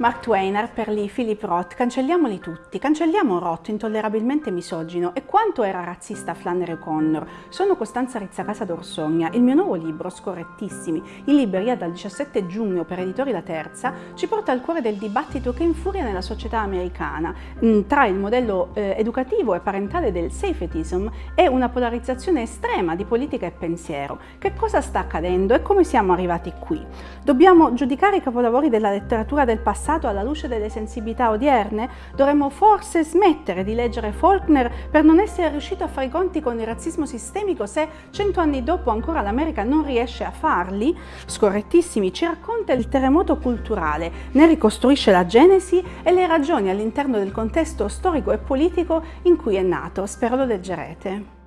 Mark Twain, per Lee, Philip Roth, cancelliamoli tutti. Cancelliamo Roth, intollerabilmente misogino, e quanto era razzista Flannery O'Connor. Sono Costanza Rizzacasa d'Orsogna. Il mio nuovo libro, Scorrettissimi, in libreria dal 17 giugno per Editori La Terza, ci porta al cuore del dibattito che infuria nella società americana mm, tra il modello eh, educativo e parentale del safetism e una polarizzazione estrema di politica e pensiero. Che cosa sta accadendo e come siamo arrivati qui? Dobbiamo giudicare i capolavori della letteratura del passato passato alla luce delle sensibilità odierne, dovremmo forse smettere di leggere Faulkner per non essere riuscito a fare i conti con il razzismo sistemico se cento anni dopo ancora l'America non riesce a farli? Scorrettissimi ci racconta il terremoto culturale, ne ricostruisce la genesi e le ragioni all'interno del contesto storico e politico in cui è nato. Spero lo leggerete.